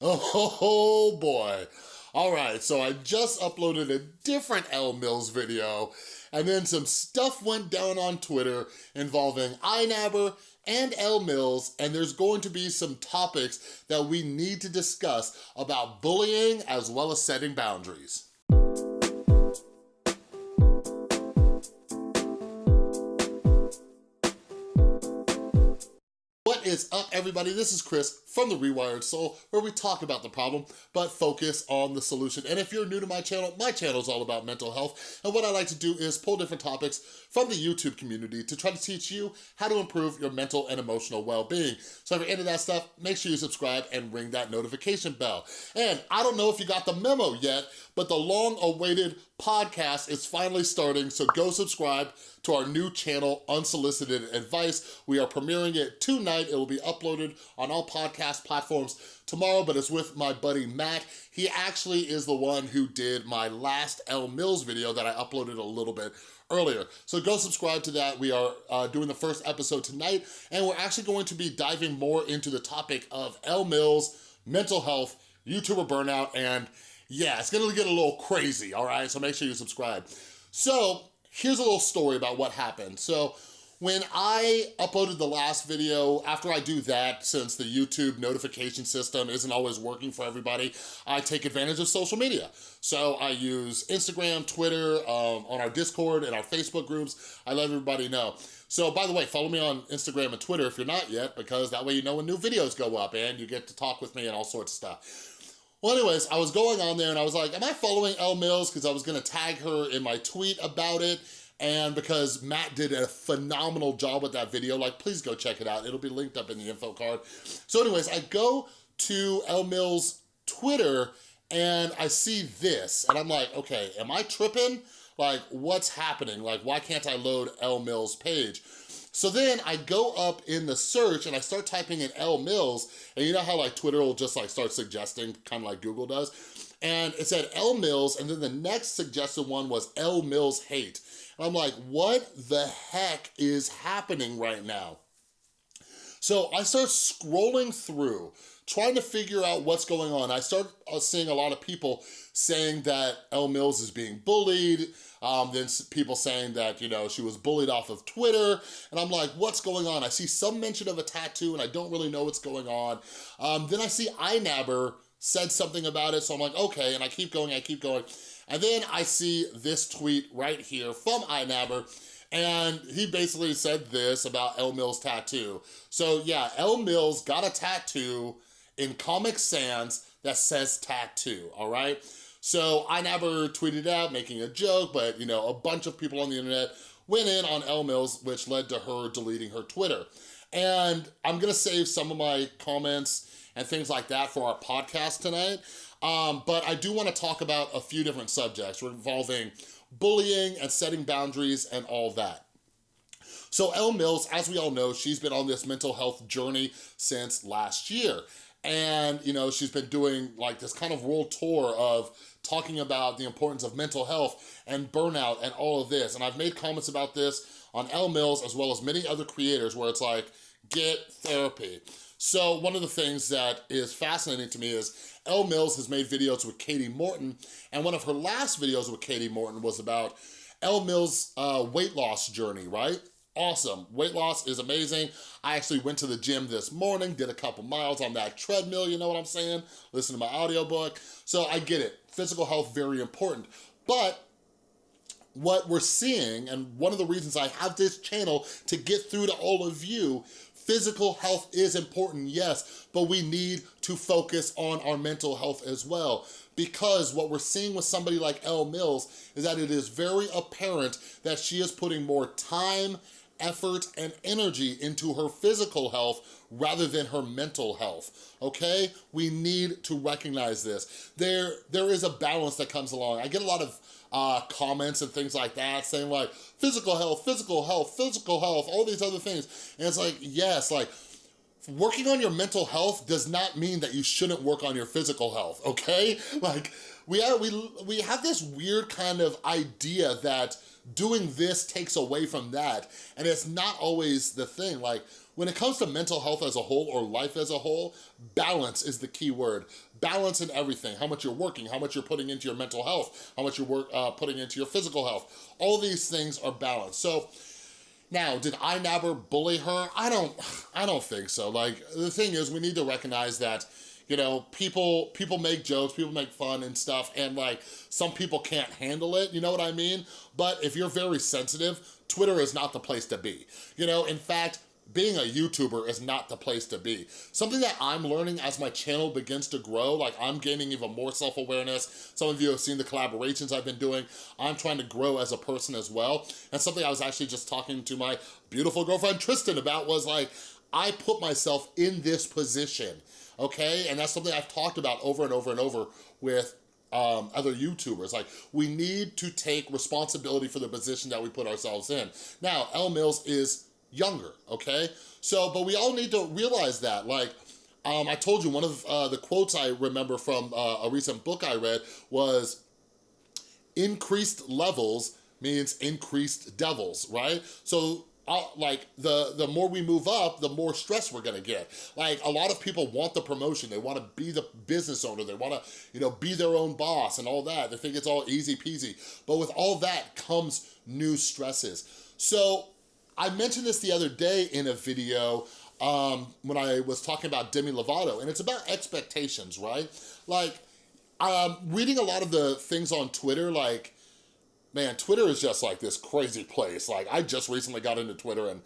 Oh boy. All right, so I just uploaded a different Elle Mills video and then some stuff went down on Twitter involving iNabber and Elle Mills, and there's going to be some topics that we need to discuss about bullying as well as setting boundaries. Is up, everybody? This is Chris from The Rewired Soul, where we talk about the problem, but focus on the solution. And if you're new to my channel, my channel is all about mental health, and what I like to do is pull different topics from the YouTube community to try to teach you how to improve your mental and emotional well-being. So if you're into that stuff, make sure you subscribe and ring that notification bell. And I don't know if you got the memo yet, but the long-awaited podcast is finally starting, so go subscribe to our new channel, Unsolicited Advice. We are premiering it tonight. It will be uploaded on all podcast platforms tomorrow, but it's with my buddy Matt. He actually is the one who did my last Elle Mills video that I uploaded a little bit earlier. So go subscribe to that. We are uh, doing the first episode tonight, and we're actually going to be diving more into the topic of Elle Mills, mental health, YouTuber burnout, and yeah, it's gonna get a little crazy, all right? So make sure you subscribe. So here's a little story about what happened. So when I uploaded the last video, after I do that, since the YouTube notification system isn't always working for everybody, I take advantage of social media. So I use Instagram, Twitter, um, on our Discord and our Facebook groups. I let everybody know. So by the way, follow me on Instagram and Twitter if you're not yet, because that way you know when new videos go up and you get to talk with me and all sorts of stuff. Well, anyways, I was going on there and I was like, am I following Elle Mills? Because I was gonna tag her in my tweet about it. And because Matt did a phenomenal job with that video, like, please go check it out. It'll be linked up in the info card. So anyways, I go to Elle Mills' Twitter and I see this and I'm like, okay, am I tripping? Like, what's happening? Like, why can't I load Elle Mills' page? So then I go up in the search and I start typing in Elle Mills, and you know how like Twitter will just like start suggesting, kind of like Google does? And it said Elle Mills, and then the next suggested one was Elle Mills Hate. And I'm like, what the heck is happening right now? So I start scrolling through, trying to figure out what's going on. I start uh, seeing a lot of people saying that Elle Mills is being bullied, um, then people saying that, you know, she was bullied off of Twitter, and I'm like, what's going on? I see some mention of a tattoo, and I don't really know what's going on. Um, then I see iNabber said something about it, so I'm like, okay, and I keep going, I keep going. And then I see this tweet right here from iNabber, and he basically said this about Elle Mills' tattoo. So yeah, Elle Mills got a tattoo in Comic Sans that says tattoo, all right? So I never tweeted out making a joke, but you know, a bunch of people on the internet went in on Elle Mills, which led to her deleting her Twitter. And I'm gonna save some of my comments and things like that for our podcast tonight. Um, but I do wanna talk about a few different subjects involving bullying and setting boundaries and all that. So Elle Mills, as we all know, she's been on this mental health journey since last year. And, you know, she's been doing like this kind of world tour of talking about the importance of mental health and burnout and all of this. And I've made comments about this on Elle Mills as well as many other creators where it's like, get therapy. So one of the things that is fascinating to me is Elle Mills has made videos with Katie Morton, and one of her last videos with Katie Morton was about Elle Mills' uh, weight loss journey, right? Awesome. Weight loss is amazing. I actually went to the gym this morning, did a couple miles on that treadmill, you know what I'm saying? Listen to my audiobook. So I get it. Physical health, very important. But what we're seeing, and one of the reasons I have this channel to get through to all of you, physical health is important, yes, but we need to focus on our mental health as well because what we're seeing with somebody like Elle Mills is that it is very apparent that she is putting more time effort, and energy into her physical health rather than her mental health, okay? We need to recognize this. There, there is a balance that comes along. I get a lot of uh, comments and things like that saying like, physical health, physical health, physical health, all these other things. And it's like, yes, like, working on your mental health does not mean that you shouldn't work on your physical health, okay? Like, we, are, we, we have this weird kind of idea that doing this takes away from that, and it's not always the thing. Like, when it comes to mental health as a whole or life as a whole, balance is the key word. Balance in everything, how much you're working, how much you're putting into your mental health, how much you're work, uh, putting into your physical health. All these things are balanced. So now, did I never bully her? I don't, I don't think so. Like, the thing is, we need to recognize that you know, people people make jokes, people make fun and stuff, and like, some people can't handle it, you know what I mean? But if you're very sensitive, Twitter is not the place to be. You know, in fact, being a YouTuber is not the place to be. Something that I'm learning as my channel begins to grow, like I'm gaining even more self-awareness. Some of you have seen the collaborations I've been doing. I'm trying to grow as a person as well. And something I was actually just talking to my beautiful girlfriend Tristan about was like, I put myself in this position, okay? And that's something I've talked about over and over and over with um, other YouTubers. Like, we need to take responsibility for the position that we put ourselves in. Now, Elle Mills is younger, okay? So, but we all need to realize that, like, um, I told you one of uh, the quotes I remember from uh, a recent book I read was, increased levels means increased devils, right? So uh, like the the more we move up the more stress we're gonna get. Like a lot of people want the promotion. They want to be the business owner. They want to you know be their own boss and all that. They think it's all easy peasy. But with all that comes new stresses. So I mentioned this the other day in a video um, when I was talking about Demi Lovato, and it's about expectations, right? Like, um, reading a lot of the things on Twitter, like, man, Twitter is just like this crazy place. Like, I just recently got into Twitter and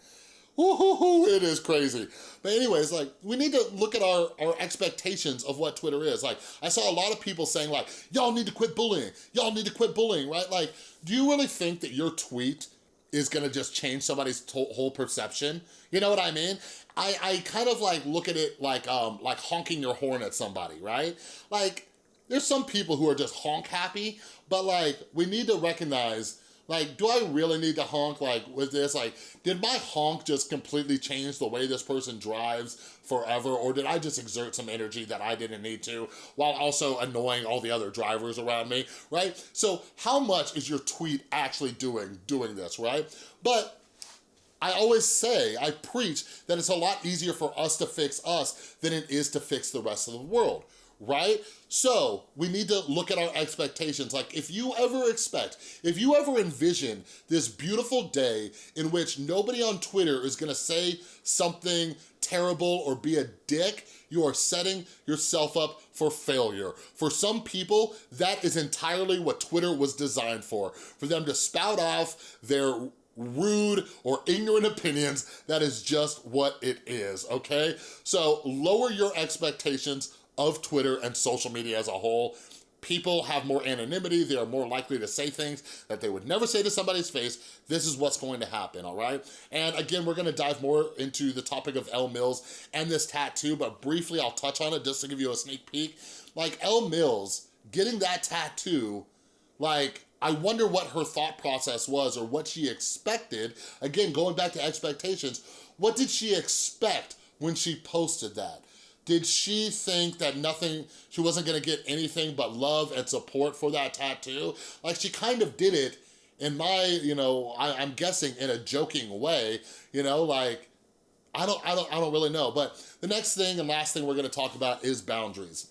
Woohoo, it is crazy. But anyways, like, we need to look at our, our expectations of what Twitter is. Like, I saw a lot of people saying like, y'all need to quit bullying. Y'all need to quit bullying, right? Like, do you really think that your tweet is gonna just change somebody's whole perception. You know what I mean? I, I kind of like look at it like um like honking your horn at somebody, right? Like, there's some people who are just honk happy, but like, we need to recognize like, do I really need to honk like with this? Like, did my honk just completely change the way this person drives forever? Or did I just exert some energy that I didn't need to while also annoying all the other drivers around me, right? So how much is your tweet actually doing, doing this, right? But I always say, I preach that it's a lot easier for us to fix us than it is to fix the rest of the world, right? So we need to look at our expectations. Like if you ever expect, if you ever envision this beautiful day in which nobody on Twitter is gonna say something terrible or be a dick, you are setting yourself up for failure. For some people, that is entirely what Twitter was designed for. For them to spout off their rude or ignorant opinions, that is just what it is, okay? So lower your expectations of Twitter and social media as a whole. People have more anonymity, they are more likely to say things that they would never say to somebody's face. This is what's going to happen, all right? And again, we're gonna dive more into the topic of Elle Mills and this tattoo, but briefly I'll touch on it just to give you a sneak peek. Like Elle Mills, getting that tattoo, like, I wonder what her thought process was or what she expected. Again, going back to expectations, what did she expect when she posted that? Did she think that nothing, she wasn't gonna get anything but love and support for that tattoo? Like she kind of did it in my, you know, I, I'm guessing in a joking way, you know, like, I don't, I don't, I don't really know. But the next thing and last thing we're gonna talk about is boundaries.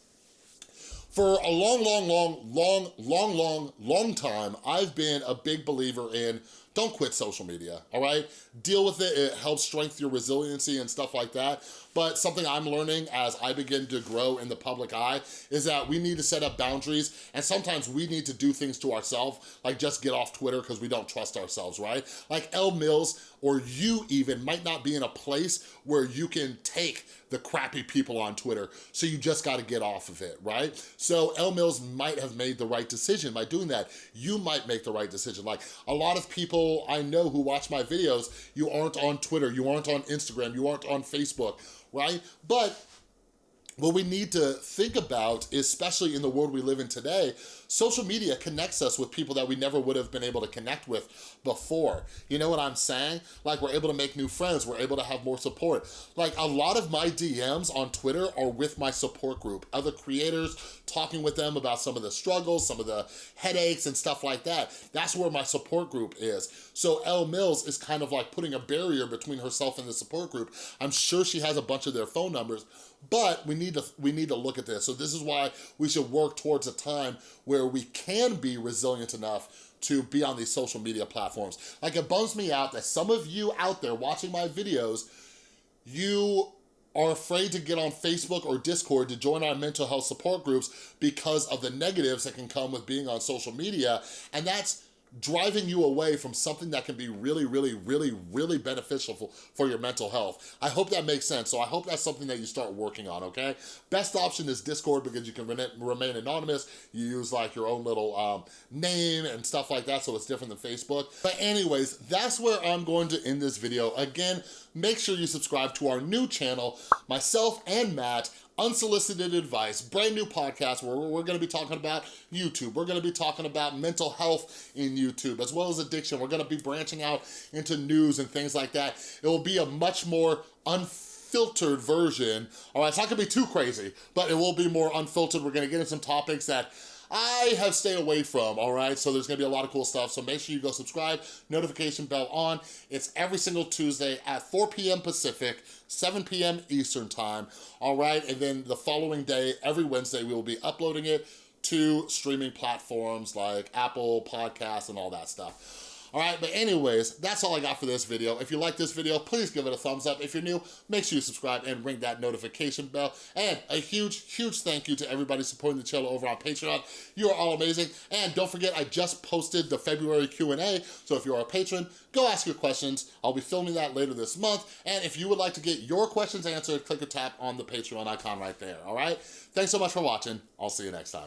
For a long, long, long, long, long, long, long time, I've been a big believer in don't quit social media, all right? Deal with it, it helps strengthen your resiliency and stuff like that. But something I'm learning as I begin to grow in the public eye is that we need to set up boundaries and sometimes we need to do things to ourselves, like just get off Twitter because we don't trust ourselves, right? Like Elle Mills or you even might not be in a place where you can take the crappy people on Twitter, so you just gotta get off of it, right? So Elle Mills might have made the right decision by doing that. You might make the right decision. Like a lot of people I know who watch my videos, you aren't on Twitter, you aren't on Instagram, you aren't on Facebook, right? But what we need to think about, especially in the world we live in today, social media connects us with people that we never would have been able to connect with before. You know what I'm saying? Like we're able to make new friends, we're able to have more support. Like a lot of my DMs on Twitter are with my support group, other creators, talking with them about some of the struggles, some of the headaches and stuff like that. That's where my support group is. So Elle Mills is kind of like putting a barrier between herself and the support group. I'm sure she has a bunch of their phone numbers, but we need to we need to look at this. So this is why we should work towards a time where we can be resilient enough to be on these social media platforms. Like it bums me out that some of you out there watching my videos, you are afraid to get on Facebook or Discord to join our mental health support groups because of the negatives that can come with being on social media. And that's driving you away from something that can be really, really, really, really beneficial for, for your mental health. I hope that makes sense. So I hope that's something that you start working on, okay? Best option is Discord because you can remain anonymous. You use like your own little um, name and stuff like that, so it's different than Facebook. But anyways, that's where I'm going to end this video. Again, make sure you subscribe to our new channel, myself and Matt, unsolicited advice, brand new podcast where we're gonna be talking about YouTube. We're gonna be talking about mental health in YouTube, as well as addiction. We're gonna be branching out into news and things like that. It will be a much more unfiltered version. All right, it's not gonna be too crazy, but it will be more unfiltered. We're gonna get into some topics that I have stayed away from, all right? So there's gonna be a lot of cool stuff. So make sure you go subscribe, notification bell on. It's every single Tuesday at 4 p.m. Pacific, 7 p.m. Eastern time, all right? And then the following day, every Wednesday, we will be uploading it to streaming platforms like Apple Podcasts and all that stuff. All right, but anyways, that's all I got for this video. If you like this video, please give it a thumbs up. If you're new, make sure you subscribe and ring that notification bell. And a huge, huge thank you to everybody supporting the channel over on Patreon. You are all amazing. And don't forget, I just posted the February Q&A, so if you're a patron, go ask your questions. I'll be filming that later this month. And if you would like to get your questions answered, click or tap on the Patreon icon right there, all right? Thanks so much for watching. I'll see you next time.